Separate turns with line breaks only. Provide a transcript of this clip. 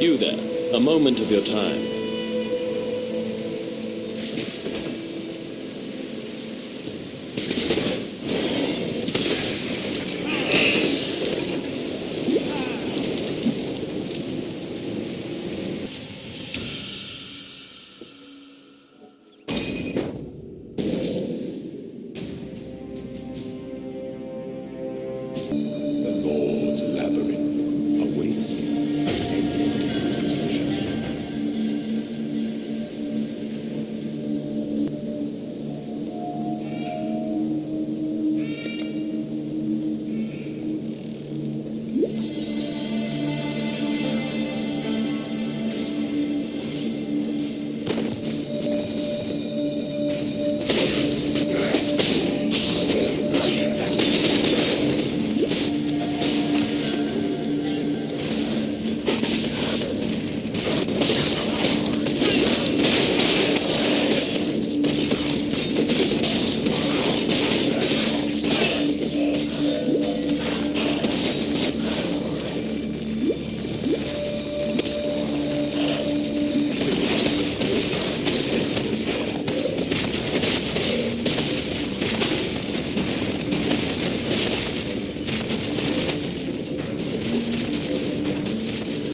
You there, a moment of your time.